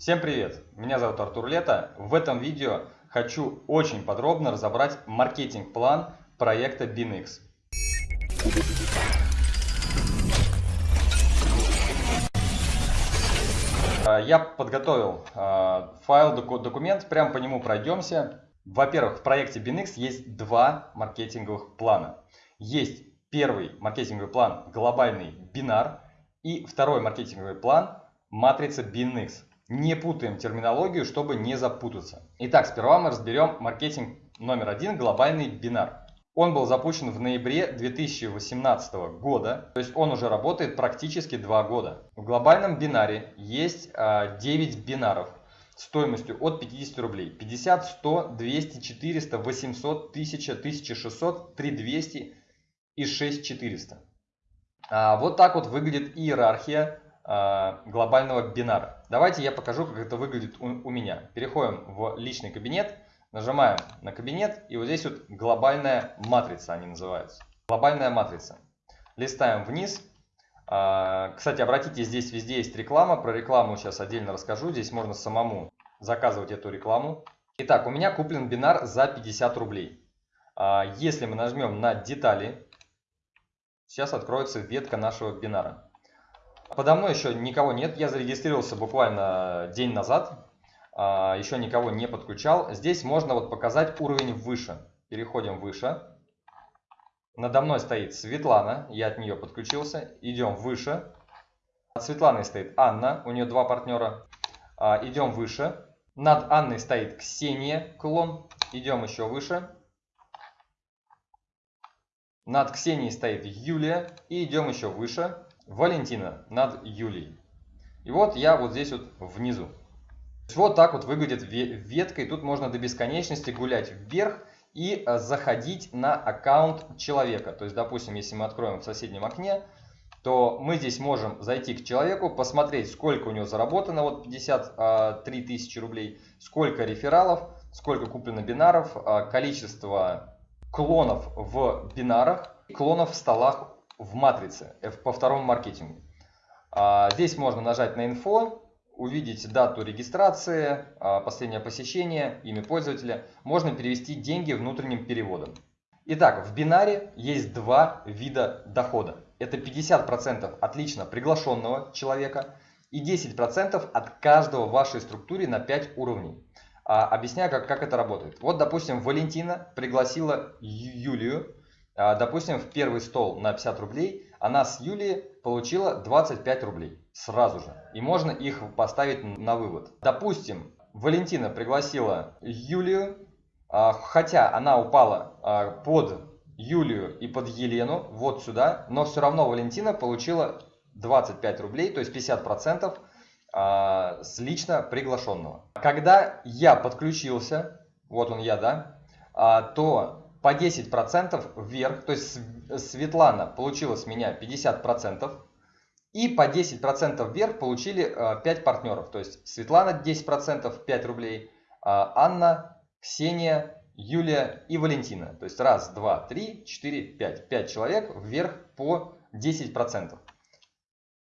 Всем привет! Меня зовут Артур Лето. В этом видео хочу очень подробно разобрать маркетинг-план проекта BinX. А, я подготовил а, файл, документ, прямо по нему пройдемся. Во-первых, в проекте BinX есть два маркетинговых плана. Есть первый маркетинговый план глобальный бинар и второй маркетинговый план матрица BinX. Не путаем терминологию, чтобы не запутаться. Итак, сперва мы разберем маркетинг номер один, глобальный бинар. Он был запущен в ноябре 2018 года, то есть он уже работает практически два года. В глобальном бинаре есть 9 а, бинаров стоимостью от 50 рублей. 50, 100, 200, 400, 800, 1000, 1600, 3200 и 6400. А, вот так вот выглядит иерархия а, глобального бинара. Давайте я покажу, как это выглядит у, у меня. Переходим в личный кабинет, нажимаем на кабинет, и вот здесь вот глобальная матрица они называются. Глобальная матрица. Листаем вниз. А, кстати, обратите, здесь везде есть реклама. Про рекламу сейчас отдельно расскажу. Здесь можно самому заказывать эту рекламу. Итак, у меня куплен бинар за 50 рублей. А, если мы нажмем на детали, сейчас откроется ветка нашего бинара. Подо мной еще никого нет, я зарегистрировался буквально день назад, а, еще никого не подключал. Здесь можно вот показать уровень выше. Переходим выше. Надо мной стоит Светлана, я от нее подключился. Идем выше. От Светланы стоит Анна, у нее два партнера. Идем выше. Над Анной стоит Ксения, клон. Идем еще выше. Над Ксенией стоит Юлия. И идем еще выше. Валентина над Юлией. И вот я вот здесь вот внизу. Вот так вот выглядит ветка, и тут можно до бесконечности гулять вверх и э, заходить на аккаунт человека. То есть, допустим, если мы откроем в соседнем окне, то мы здесь можем зайти к человеку, посмотреть, сколько у него заработано, вот 53 э, тысячи рублей, сколько рефералов, сколько куплено бинаров, э, количество клонов в бинарах, клонов в столах в матрице по второму маркетингу. А, здесь можно нажать на инфо, увидеть дату регистрации, а, последнее посещение, имя пользователя. Можно перевести деньги внутренним переводом. Итак, в бинаре есть два вида дохода. Это 50% отлично приглашенного человека и 10% от каждого в вашей структуре на 5 уровней. А, объясняю, как, как это работает. Вот, допустим, Валентина пригласила Юлию допустим, в первый стол на 50 рублей она с Юлией получила 25 рублей сразу же. И можно их поставить на вывод. Допустим, Валентина пригласила Юлию, а, хотя она упала а, под Юлию и под Елену, вот сюда, но все равно Валентина получила 25 рублей, то есть 50% с лично приглашенного. Когда я подключился, вот он я, да, то по 10% вверх, то есть Светлана получила с меня 50%, и по 10% вверх получили 5 э, партнеров, то есть Светлана 10%, 5 рублей, а Анна, Ксения, Юлия и Валентина. То есть раз, два, три, четыре, пять. Пять человек вверх по 10%.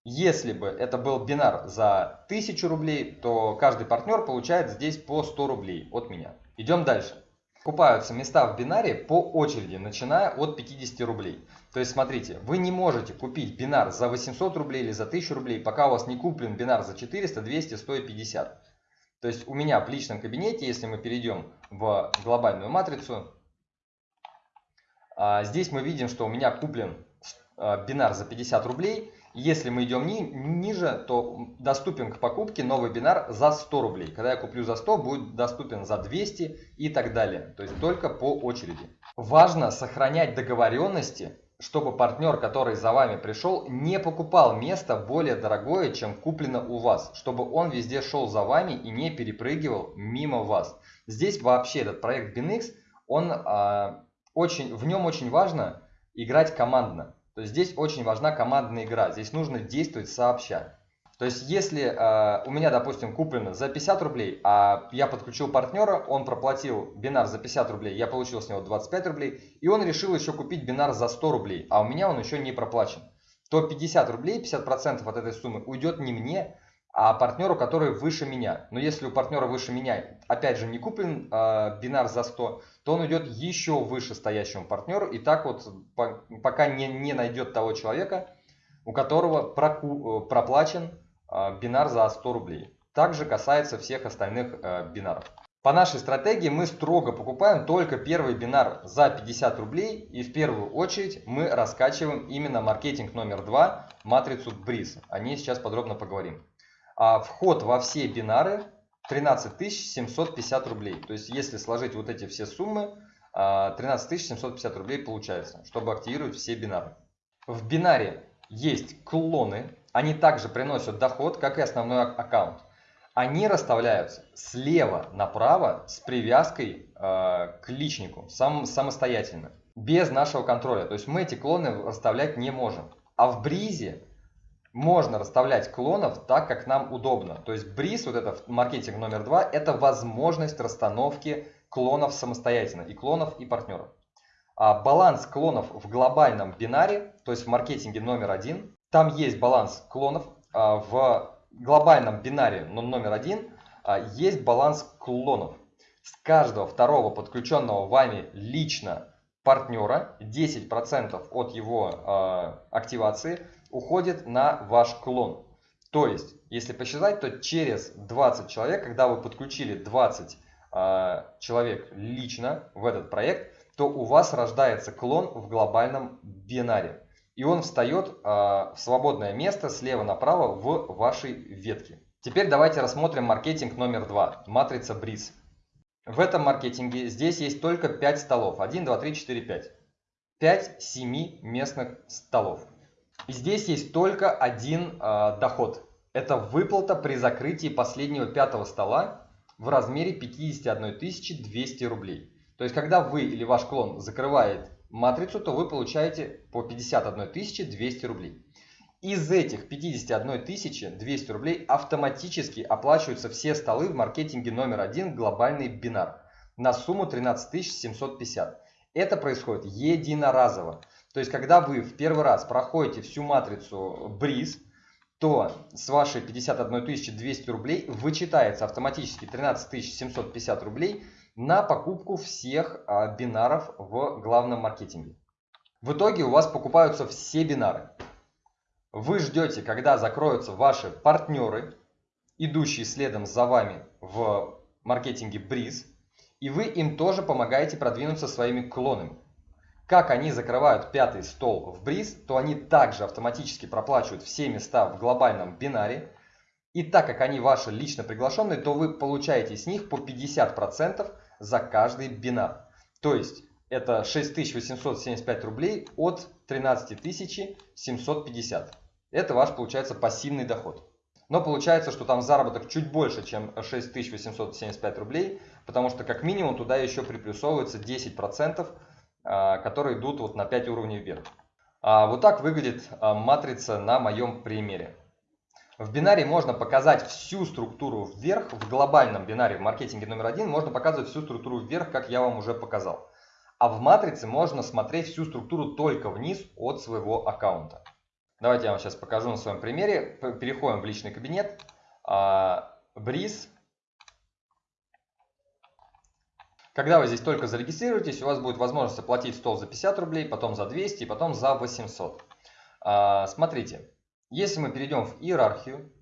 Если бы это был бинар за 1000 рублей, то каждый партнер получает здесь по 100 рублей от меня. Идем дальше. Покупаются места в бинаре по очереди, начиная от 50 рублей. То есть, смотрите, вы не можете купить бинар за 800 рублей или за 1000 рублей, пока у вас не куплен бинар за 400, 200, 150. То есть, у меня в личном кабинете, если мы перейдем в глобальную матрицу, а, здесь мы видим, что у меня куплен а, бинар за 50 рублей, если мы идем ни, ниже, то доступен к покупке новый бинар за 100 рублей. Когда я куплю за 100, будет доступен за 200 и так далее. То есть только по очереди. Важно сохранять договоренности, чтобы партнер, который за вами пришел, не покупал место более дорогое, чем куплено у вас. Чтобы он везде шел за вами и не перепрыгивал мимо вас. Здесь вообще этот проект BinX, он, а, очень, в нем очень важно играть командно. То есть здесь очень важна командная игра. Здесь нужно действовать сообща. То есть если э, у меня, допустим, куплено за 50 рублей, а я подключил партнера, он проплатил бинар за 50 рублей, я получил с него 25 рублей, и он решил еще купить бинар за 100 рублей, а у меня он еще не проплачен, то 50 рублей, 50% от этой суммы уйдет не мне, а партнеру, который выше меня. Но если у партнера выше меня, опять же, не куплен э, бинар за 100, то он идет еще выше стоящему партнеру. И так вот, по, пока не, не найдет того человека, у которого проку, э, проплачен э, бинар за 100 рублей. Также касается всех остальных э, бинаров. По нашей стратегии мы строго покупаем только первый бинар за 50 рублей и в первую очередь мы раскачиваем именно маркетинг номер два, матрицу Breeze. О ней сейчас подробно поговорим. А вход во все бинары 13 750 рублей. То есть если сложить вот эти все суммы, 13 а, 750 рублей получается, чтобы активировать все бинары. В бинаре есть клоны, они также приносят доход, как и основной аккаунт они расставляются слева направо с привязкой э, к личнику, сам, самостоятельно, без нашего контроля. То есть мы эти клоны расставлять не можем. А в бризе можно расставлять клонов так, как нам удобно. То есть бриз, вот это маркетинг номер два, это возможность расстановки клонов самостоятельно, и клонов, и партнеров. А баланс клонов в глобальном бинаре, то есть в маркетинге номер один, там есть баланс клонов а, в глобальном бинаре номер один а, есть баланс клонов. С каждого второго подключенного вами лично партнера 10% от его э, активации уходит на ваш клон. То есть, если посчитать, то через 20 человек, когда вы подключили 20 э, а, человек лично в этот проект, то у вас рождается клон в глобальном бинаре и он встает э, в свободное место слева направо в вашей ветке. Теперь давайте рассмотрим маркетинг номер два, матрица Breeze. В этом маркетинге здесь есть только 5 столов. 1, 2, 3, 4, 5. 5 7 местных столов. И здесь есть только один э, доход. Это выплата при закрытии последнего пятого стола в размере 51 200 рублей. То есть, когда вы или ваш клон закрывает матрицу, то вы получаете по 51 200 рублей. Из этих 51 200 рублей автоматически оплачиваются все столы в маркетинге номер один глобальный бинар на сумму 13 750. Это происходит единоразово. То есть, когда вы в первый раз проходите всю матрицу бриз, то с вашей 51 200 рублей вычитается автоматически 13 750 рублей на покупку всех а, бинаров в главном маркетинге. В итоге у вас покупаются все бинары. Вы ждете, когда закроются ваши партнеры, идущие следом за вами в маркетинге Breeze, и вы им тоже помогаете продвинуться своими клонами. Как они закрывают пятый стол в Breeze, то они также автоматически проплачивают все места в глобальном бинаре, и так как они ваши лично приглашенные, то вы получаете с них по 50% за каждый бинар. То есть это 6875 рублей от 13750. Это ваш получается пассивный доход. Но получается, что там заработок чуть больше, чем 6875 рублей, потому что как минимум туда еще приплюсовывается 10%, а, которые идут вот на 5 уровней вверх. А вот так выглядит а, матрица на моем примере. В бинаре можно показать всю структуру вверх, в глобальном бинаре в маркетинге номер один можно показывать всю структуру вверх, как я вам уже показал. А в матрице можно смотреть всю структуру только вниз от своего аккаунта. Давайте я вам сейчас покажу на своем примере. Переходим в личный кабинет. Бриз. Когда вы здесь только зарегистрируетесь, у вас будет возможность оплатить стол за 50 рублей, потом за 200 и потом за 800. А, смотрите, если мы перейдем в иерархию,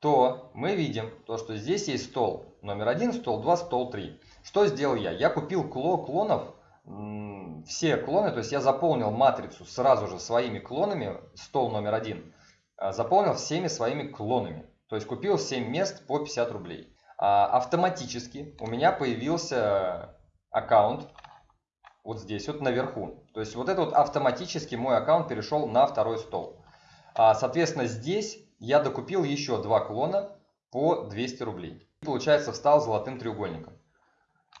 то мы видим, то, что здесь есть стол номер один, стол 2, стол 3. Что сделал я? Я купил клонов, все клоны, то есть я заполнил матрицу сразу же своими клонами, стол номер один, а, заполнил всеми своими клонами. То есть купил 7 мест по 50 рублей. А автоматически у меня появился аккаунт вот здесь вот наверху. То есть вот это вот автоматически мой аккаунт перешел на второй стол. А, соответственно, здесь я докупил еще два клона по 200 рублей. Получается, встал золотым треугольником.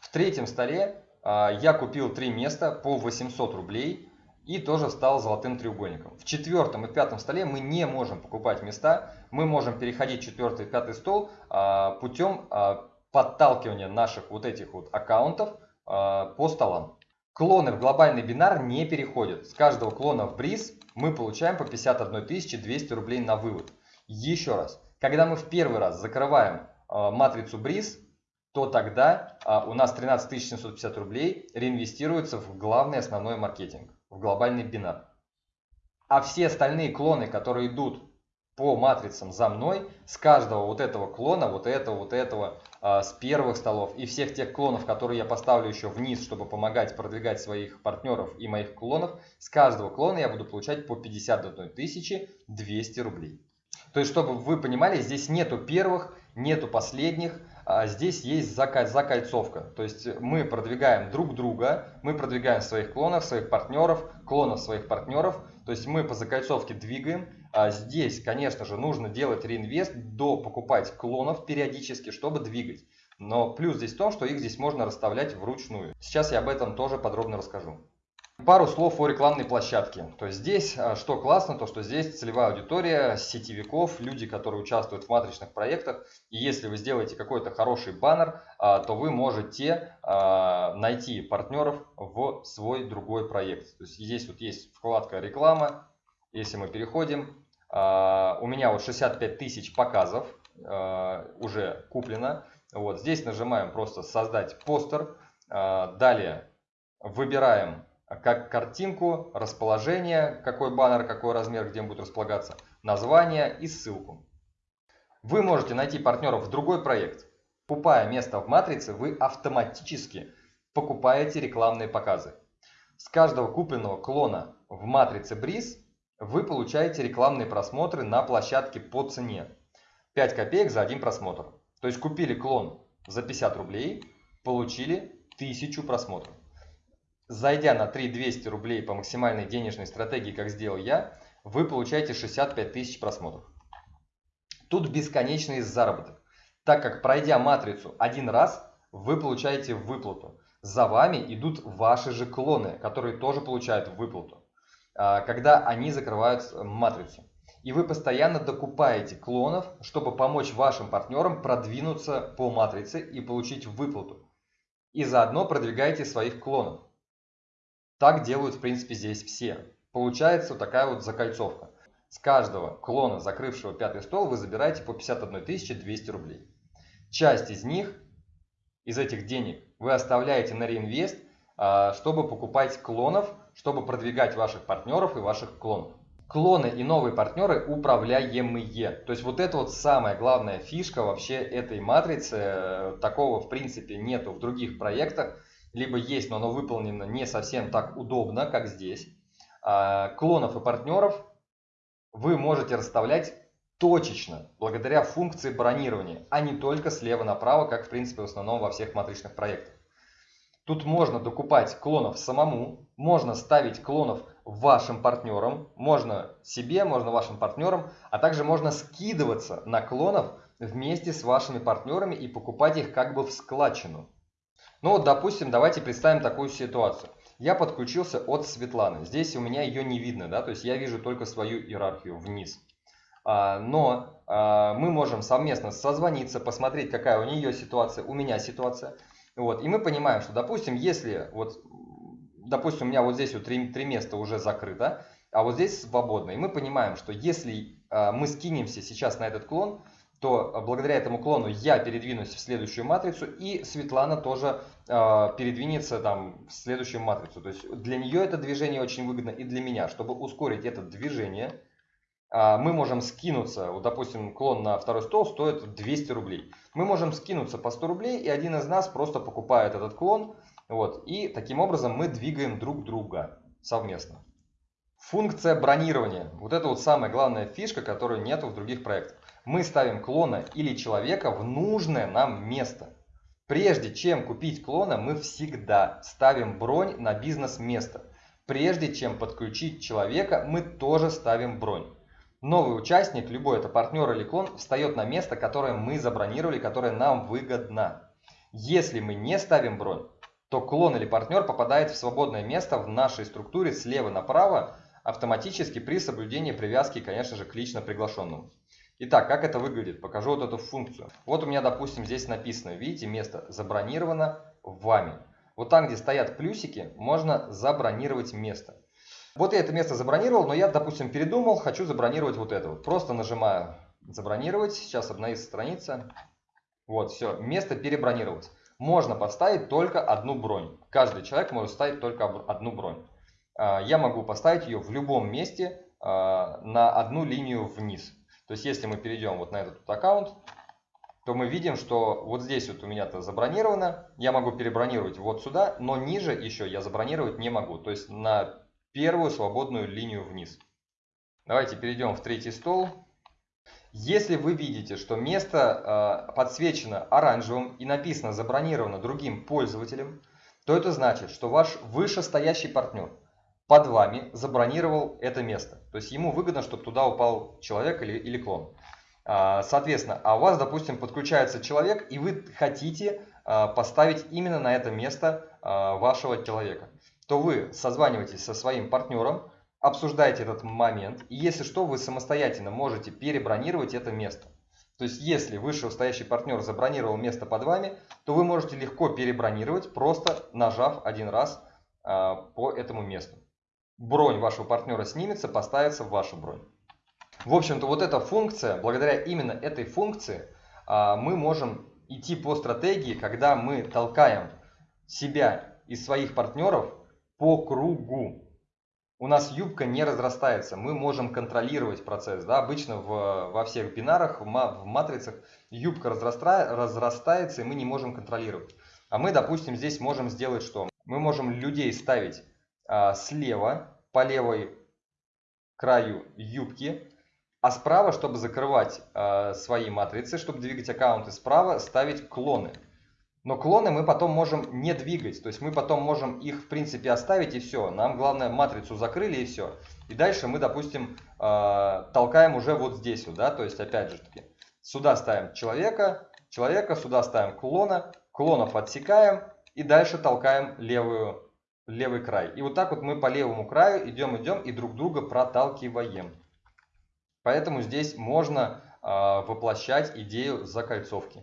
В третьем столе а, я купил три места по 800 рублей и тоже встал золотым треугольником. В четвертом и пятом столе мы не можем покупать места. Мы можем переходить четвертый пятый стол а, путем а, подталкивания наших вот этих вот аккаунтов а, по столам. Клоны в глобальный бинар не переходят. С каждого клона в бриз мы получаем по 51 200 рублей на вывод. Еще раз, когда мы в первый раз закрываем матрицу бриз, то тогда у нас 13 750 рублей реинвестируется в главный основной маркетинг, в глобальный бинар. А все остальные клоны, которые идут по матрицам за мной, с каждого вот этого клона, вот этого, вот этого, э, с первых столов и всех тех клонов, которые я поставлю еще вниз, чтобы помогать продвигать своих партнеров и моих клонов, с каждого клона я буду получать по 51 200 рублей. То есть, чтобы вы понимали, здесь нету первых, нету последних, а здесь есть закольцовка. То есть мы продвигаем друг друга, мы продвигаем своих клонов, своих партнеров, клонов своих партнеров. То есть мы по закольцовке двигаем, а здесь, конечно же, нужно делать реинвест, до покупать клонов периодически, чтобы двигать. Но плюс здесь в том, что их здесь можно расставлять вручную. Сейчас я об этом тоже подробно расскажу. Пару слов о рекламной площадке. То есть здесь, а, что классно, то что здесь целевая аудитория сетевиков, люди, которые участвуют в матричных проектах. И если вы сделаете какой-то хороший баннер, а, то вы можете найти партнеров в свой другой проект. То есть здесь вот есть вкладка реклама, если мы переходим, а, у меня вот 65 тысяч показов а, уже куплено. Вот здесь нажимаем просто создать постер. А, далее выбираем как картинку, расположение, какой баннер, какой размер, где он будет располагаться, название и ссылку. Вы можете найти партнеров в другой проект. Покупая место в матрице, вы автоматически покупаете рекламные показы. С каждого купленного клона в матрице Breeze вы получаете рекламные просмотры на площадке по цене. 5 копеек за один просмотр. То есть купили клон за 50 рублей, получили 1000 просмотров. Зайдя на 3200 рублей по максимальной денежной стратегии, как сделал я, вы получаете 65 тысяч просмотров. Тут бесконечный заработок, так как пройдя матрицу один раз, вы получаете выплату. За вами идут ваши же клоны, которые тоже получают выплату. А, когда они закрывают матрицу. И вы постоянно докупаете клонов, чтобы помочь вашим партнерам продвинуться по матрице и получить выплату. И заодно продвигаете своих клонов. Так делают, в принципе, здесь все. Получается вот такая вот закольцовка. С каждого клона, закрывшего пятый стол, вы забираете по 51 200 рублей. Часть из них, из этих денег, вы оставляете на реинвест, а, чтобы покупать клонов чтобы продвигать ваших партнеров и ваших клонов. Клоны и новые партнеры управляемые. То есть вот это вот самая главная фишка вообще этой матрицы. Такого в принципе нету в других проектах. Либо есть, но оно выполнено не совсем так удобно, как здесь. А, клонов и партнеров вы можете расставлять точечно, благодаря функции бронирования, а не только слева направо, как в принципе в основном во всех матричных проектах. Тут можно докупать клонов самому, можно ставить клонов вашим партнерам, можно себе, можно вашим партнерам, а также можно скидываться на клонов вместе с вашими партнерами и покупать их как бы в складчину. Ну вот, допустим, давайте представим такую ситуацию. Я подключился от Светланы. Здесь у меня ее не видно, да, то есть я вижу только свою иерархию вниз. А, но а, мы можем совместно созвониться, посмотреть, какая у нее ситуация, у меня ситуация. Вот, и мы понимаем, что, допустим, если, вот, допустим, у меня вот здесь вот три, три места уже закрыто, а вот здесь свободно, и мы понимаем, что если э, мы скинемся сейчас на этот клон, то благодаря этому клону я передвинусь в следующую матрицу, и Светлана тоже э, передвинется там в следующую матрицу. То есть для нее это движение очень выгодно и для меня. Чтобы ускорить это движение, мы можем скинуться, вот, допустим, клон на второй стол стоит 200 рублей мы можем скинуться по 100 рублей, и один из нас просто покупает этот клон. Вот, и таким образом мы двигаем друг друга совместно. Функция бронирования. Вот это вот самая главная фишка, которую нету в других проектах. Мы ставим клона или человека в нужное нам место. Прежде чем купить клона, мы всегда ставим бронь на бизнес-место. Прежде чем подключить человека, мы тоже ставим бронь. Новый участник, любой это партнер или клон, встает на место, которое мы забронировали, которое нам выгодно. Если мы не ставим бронь, то клон или партнер попадает в свободное место в нашей структуре слева направо, автоматически при соблюдении привязки, конечно же, к лично приглашенному. Итак, как это выглядит? Покажу вот эту функцию. Вот у меня, допустим, здесь написано, видите, место забронировано вами. вот там, где стоят плюсики, можно забронировать место. Вот я это место забронировал, но я, допустим, передумал, хочу забронировать вот это вот. Просто нажимаю забронировать, сейчас обновится страница. Вот, все, место перебронировать. Можно поставить только одну бронь. Каждый человек может ставить только одну бронь. А, я могу поставить ее в любом месте а, на одну линию вниз. То есть, если мы перейдем вот на этот аккаунт, то мы видим, что вот здесь вот у меня-то забронировано. Я могу перебронировать вот сюда, но ниже еще я забронировать не могу. То есть, на первую свободную линию вниз. Давайте перейдем в третий стол. Если вы видите, что место э, подсвечено оранжевым и написано забронировано другим пользователем, то это значит, что ваш вышестоящий партнер под вами забронировал это место. То есть ему выгодно, чтобы туда упал человек или, или клон. А, соответственно, а у вас, допустим, подключается человек, и вы хотите а, поставить именно на это место а, вашего человека, то вы созваниваетесь со своим партнером, обсуждаете этот момент, и если что, вы самостоятельно можете перебронировать это место. То есть, если вышестоящий партнер забронировал место под вами, то вы можете легко перебронировать, просто нажав один раз а, по этому месту. Бронь вашего партнера снимется, поставится в вашу бронь. В общем-то, вот эта функция, благодаря именно этой функции, а, мы можем идти по стратегии, когда мы толкаем себя и своих партнеров по кругу у нас юбка не разрастается, мы можем контролировать процесс. Да? Обычно в, во всех бинарах, в, в матрицах юбка разраста, разрастается, и мы не можем контролировать. А мы, допустим, здесь можем сделать что? Мы можем людей ставить а, слева, по левой краю юбки, а справа, чтобы закрывать а, свои матрицы, чтобы двигать аккаунты справа, ставить клоны. Но клоны мы потом можем не двигать, то есть мы потом можем их в принципе оставить и все. Нам главное матрицу закрыли и все. И дальше мы, допустим, э, толкаем уже вот здесь, вот, да, то есть опять же таки, сюда ставим человека, человека, сюда ставим клона, клона подсекаем и дальше толкаем левую, левый край. И вот так вот мы по левому краю идем, идем и друг друга проталкиваем. Поэтому здесь можно э, воплощать идею закольцовки.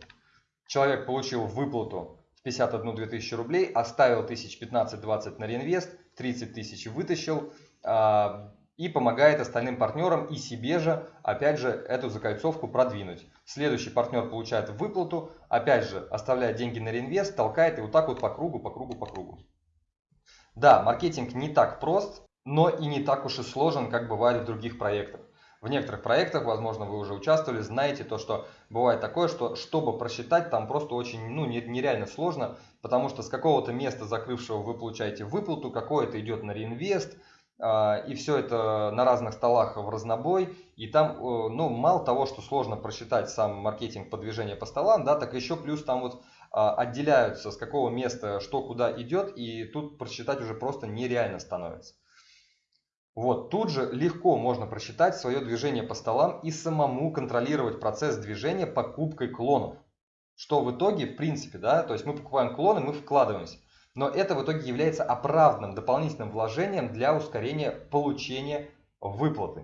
Человек получил выплату в 51 2000 рублей, оставил 1015-20 на реинвест, 30 тысяч вытащил а, и помогает остальным партнерам и себе же, опять же, эту закольцовку продвинуть. Следующий партнер получает выплату, опять же, оставляет деньги на реинвест, толкает и вот так вот по кругу, по кругу, по кругу. Да, маркетинг не так прост, но и не так уж и сложен, как бывает в других проектах. В некоторых проектах, возможно, вы уже участвовали, знаете то, что бывает такое, что чтобы просчитать, там просто очень ну, нереально сложно, потому что с какого-то места закрывшего вы получаете выплату, какое-то идет на реинвест, а, и все это на разных столах в разнобой, и там, э, ну, мало того, что сложно просчитать сам маркетинг продвижения по столам, да, так еще плюс там вот а, отделяются, с какого места что куда идет, и тут просчитать уже просто нереально становится. Вот, тут же легко можно просчитать свое движение по столам и самому контролировать процесс движения покупкой клонов. Что в итоге, в принципе, да, то есть мы покупаем клоны, мы вкладываемся. Но это в итоге является оправданным дополнительным вложением для ускорения получения выплаты.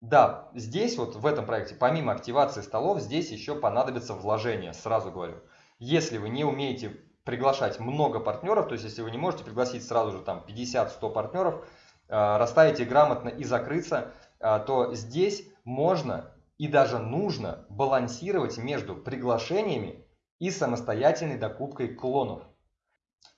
Да, здесь вот в этом проекте, помимо активации столов, здесь еще понадобится вложение, сразу говорю. Если вы не умеете приглашать много партнеров, то есть если вы не можете пригласить сразу же там 50-100 партнеров, расставить их грамотно и закрыться, э, то здесь можно и даже нужно балансировать между приглашениями и самостоятельной докупкой клонов.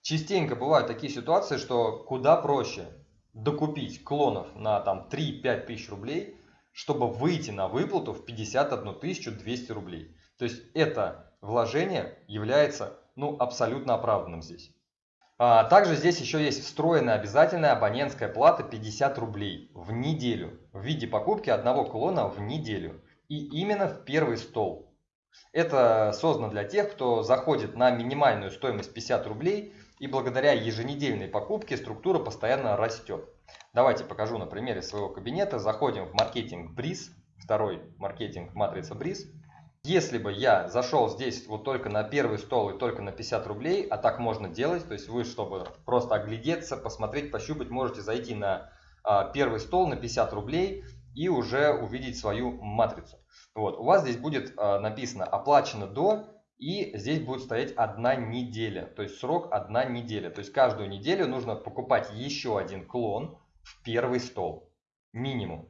Частенько бывают такие ситуации, что куда проще докупить клонов на там 3-5 тысяч рублей, чтобы выйти на выплату в 51 200 рублей. То есть это вложение является ну, абсолютно оправданным здесь. А, также здесь еще есть встроенная обязательная абонентская плата 50 рублей в неделю в виде покупки одного клона в неделю. И именно в первый стол. Это создано для тех, кто заходит на минимальную стоимость 50 рублей и благодаря еженедельной покупке структура постоянно растет. Давайте покажу на примере своего кабинета. Заходим в маркетинг Бриз, второй маркетинг матрица Бриз. Если бы я зашел здесь вот только на первый стол и только на 50 рублей, а так можно делать, то есть вы, чтобы просто оглядеться, посмотреть, пощупать, можете зайти на а, первый стол на 50 рублей и уже увидеть свою матрицу. Вот, у вас здесь будет а, написано оплачено до И здесь будет стоять одна неделя, то есть срок одна неделя. То есть каждую неделю нужно покупать еще один клон в первый стол, минимум.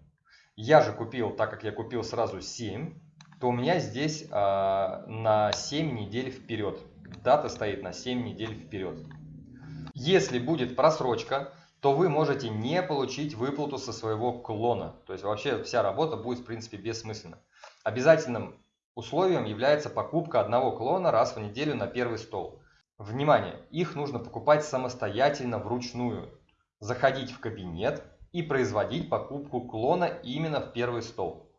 Я же купил, так как я купил сразу 7, то у меня здесь э, на 7 недель вперед. Дата стоит на 7 недель вперед. Если будет просрочка, то вы можете не получить выплату со своего клона. То есть вообще вся работа будет в принципе бессмысленна. Обязательным условием является покупка одного клона раз в неделю на первый стол. Внимание! Их нужно покупать самостоятельно вручную. Заходить в кабинет и производить покупку клона именно в первый стол.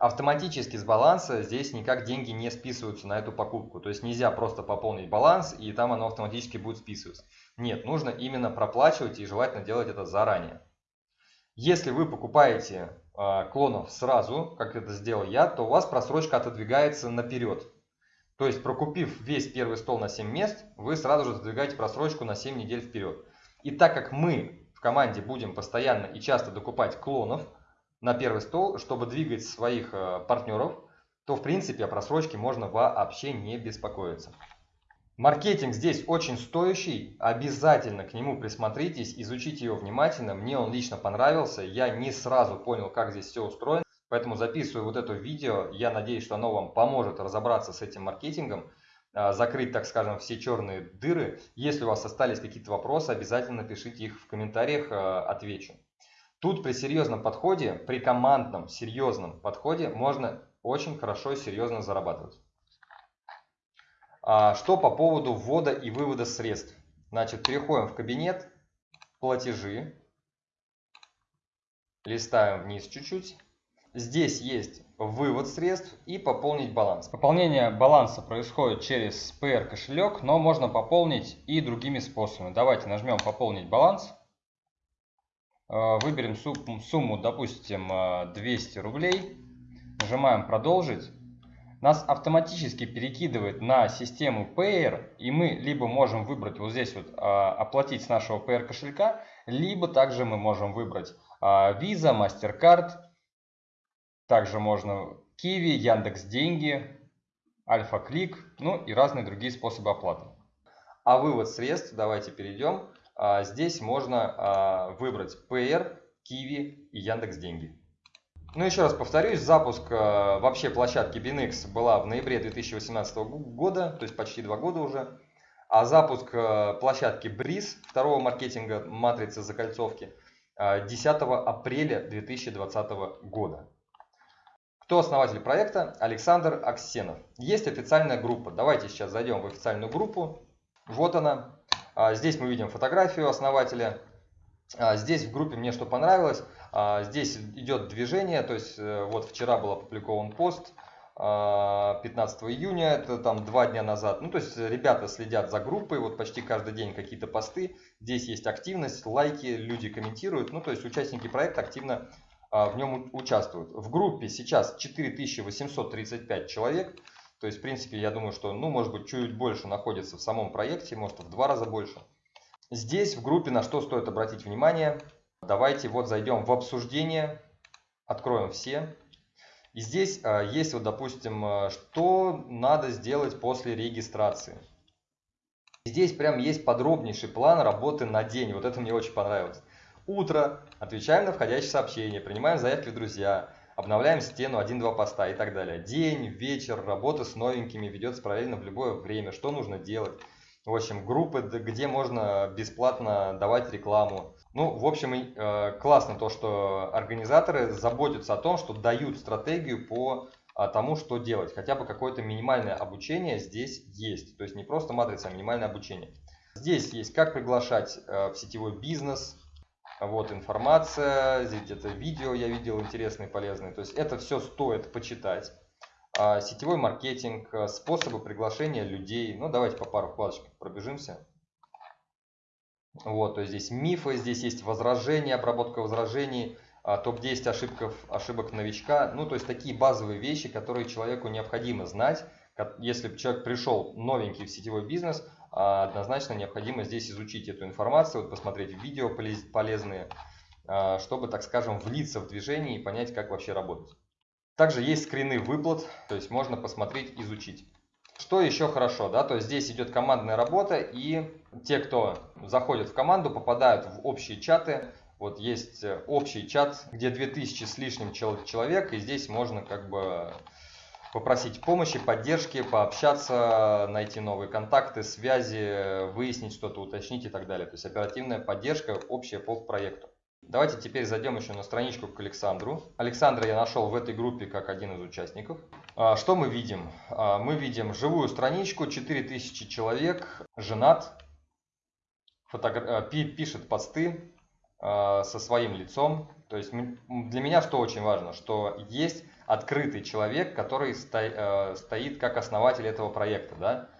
Автоматически с баланса здесь никак деньги не списываются на эту покупку. То есть нельзя просто пополнить баланс и там оно автоматически будет списываться. Нет, нужно именно проплачивать и желательно делать это заранее. Если вы покупаете э, клонов сразу, как это сделал я, то у вас просрочка отодвигается наперед. То есть прокупив весь первый стол на 7 мест, вы сразу же отодвигаете просрочку на 7 недель вперед. И так как мы в команде будем постоянно и часто докупать клонов, на первый стол, чтобы двигать своих э, партнеров, то в принципе о просрочке можно вообще не беспокоиться. Маркетинг здесь очень стоящий, обязательно к нему присмотритесь, изучите его внимательно. Мне он лично понравился, я не сразу понял, как здесь все устроено, поэтому записываю вот это видео. Я надеюсь, что оно вам поможет разобраться с этим маркетингом, э, закрыть, так скажем, все черные дыры. Если у вас остались какие-то вопросы, обязательно пишите их в комментариях, э, отвечу. Тут при серьезном подходе, при командном серьезном подходе можно очень хорошо и серьезно зарабатывать. А, что по поводу ввода и вывода средств? Значит, переходим в кабинет, платежи, листаем вниз чуть-чуть. Здесь есть вывод средств и пополнить баланс. Пополнение баланса происходит через PR кошелек, но можно пополнить и другими способами. Давайте нажмем пополнить баланс. Э, выберем сумму, допустим, 200 э, рублей, нажимаем «Продолжить». Нас автоматически перекидывает на систему Payer, и мы либо можем выбрать вот здесь вот э, «Оплатить с нашего Payer кошелька», либо также мы можем выбрать Visa, MasterCard, также можно Kiwi, Яндекс Деньги, Альфа Клик, ну и разные другие способы оплаты. А вывод средств, давайте перейдем. А, здесь можно а, выбрать PR, Kiwi и Яндекс Деньги. Ну, еще раз повторюсь, запуск а, вообще площадки BinX была в ноябре 2018 года, то есть почти два года уже. А запуск площадки Breeze, второго маркетинга матрицы закольцовки, 10 апреля 2020 года. Кто основатель проекта? Александр Аксенов. Есть официальная группа. Давайте сейчас зайдем в официальную группу. Вот она. А, здесь мы видим фотографию основателя. А, здесь в группе мне что понравилось. А, здесь идет движение, то есть э, вот вчера был опубликован пост 15 июня, это там два дня назад. Ну, то есть ребята следят за группой, вот почти каждый день какие-то посты. Здесь есть активность, лайки, люди комментируют. Ну, то есть участники проекта активно в нем участвуют. В группе сейчас 4835 человек. То есть, в принципе, я думаю, что, ну, может быть, чуть больше находится в самом проекте, может, в два раза больше. Здесь в группе на что стоит обратить внимание. Давайте вот зайдем в обсуждение, откроем все. И здесь а, есть вот, допустим, а, что надо сделать после регистрации. Здесь прям есть подробнейший план работы на день. Вот это мне очень понравилось. Утро. Отвечаем на входящие сообщения, принимаем заявки в друзья обновляем стену, один-два поста и так далее. День, вечер, работа с новенькими ведется параллельно в любое время. Что нужно делать? В общем, группы, где можно бесплатно давать рекламу. Ну, в общем, э, классно то, что организаторы заботятся о том, что дают стратегию по а, тому, что делать. Хотя бы какое-то минимальное обучение здесь есть. То есть не просто матрица, а минимальное обучение. Здесь есть как приглашать э, в сетевой бизнес, вот информация, здесь где-то видео я видел интересные, полезные. То есть это все стоит почитать. А, сетевой маркетинг, а, способы приглашения людей. Ну, давайте по пару вкладочек пробежимся. Вот, то есть здесь мифы, здесь есть возражения, обработка возражений, а, топ-10 ошибок, ошибок новичка. Ну, то есть такие базовые вещи, которые человеку необходимо знать. Если человек пришел новенький в сетевой бизнес, однозначно необходимо здесь изучить эту информацию, вот посмотреть видео полезные, а, чтобы, так скажем, влиться в движение и понять, как вообще работать. Также есть скрины выплат, то есть можно посмотреть, изучить. что еще хорошо, да, то есть здесь идет командная работа, и те, кто заходит в команду, попадают в общие чаты. Вот есть общий чат, где 2000 с лишним человек, и здесь можно как бы попросить помощи, поддержки, пообщаться, найти новые контакты, связи, выяснить что-то, уточнить и так далее. То есть оперативная поддержка общая по проекту. Давайте теперь зайдем еще на страничку к Александру. Александра я нашел в этой группе как один из участников. А, что мы видим? А, мы видим живую страничку, 4000 человек, женат, фотогра... пишет посты со своим лицом. То есть для меня что очень важно, что есть открытый человек, который э, стоит как основатель этого проекта. Да?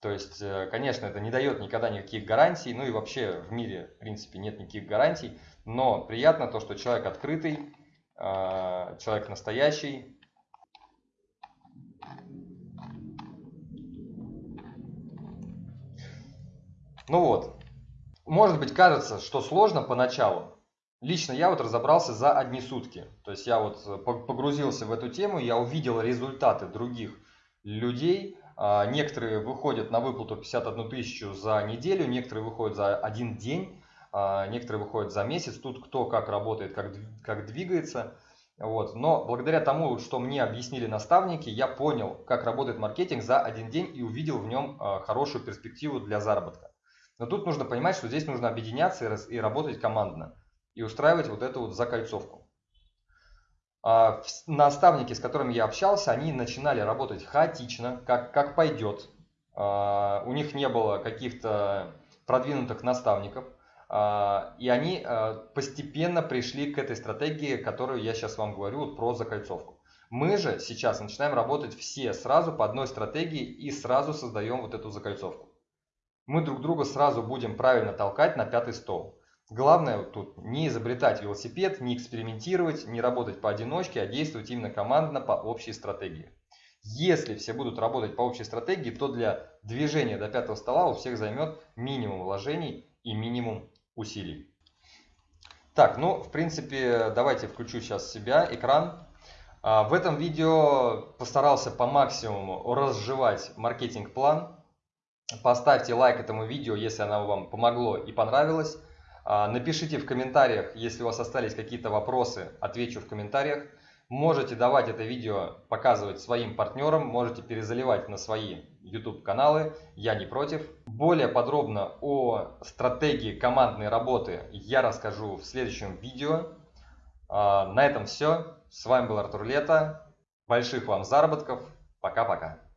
То есть, э, конечно, это не дает никогда никаких гарантий, ну и вообще в мире, в принципе, нет никаких гарантий, но приятно то, что человек открытый, э, человек настоящий. Ну вот, может быть кажется, что сложно поначалу. Лично я вот разобрался за одни сутки. То есть я вот погрузился в эту тему, я увидел результаты других людей, а, некоторые выходят на выплату 51 тысячу за неделю, некоторые выходят за один день, а, некоторые выходят за месяц. Тут кто как работает, как, как двигается. Вот. Но благодаря тому, что мне объяснили наставники, я понял, как работает маркетинг за один день и увидел в нем а, хорошую перспективу для заработка. Но тут нужно понимать, что здесь нужно объединяться и работать командно и устраивать вот эту вот закольцовку. А, наставники, с которыми я общался, они начинали работать хаотично, как, как пойдет. А, у них не было каких-то продвинутых наставников. А, и они постепенно пришли к этой стратегии, которую я сейчас вам говорю вот про закольцовку. Мы же сейчас начинаем работать все сразу по одной стратегии и сразу создаем вот эту закольцовку. Мы друг друга сразу будем правильно толкать на пятый стол. Главное тут не изобретать велосипед, не экспериментировать, не работать поодиночке, а действовать именно командно по общей стратегии. Если все будут работать по общей стратегии, то для движения до пятого стола у всех займет минимум вложений и минимум усилий. Так, ну, в принципе, давайте включу сейчас себя, экран. А, в этом видео постарался по максимуму разжевать маркетинг-план. Поставьте лайк этому видео, если оно вам помогло и понравилось. А, напишите в комментариях, если у вас остались какие-то вопросы, отвечу в комментариях. Можете давать это видео, показывать своим партнерам, можете перезаливать на свои YouTube каналы, я не против. Более подробно о стратегии командной работы я расскажу в следующем видео. А, на этом все. С вами был Артур Лето. Больших вам заработков. Пока-пока.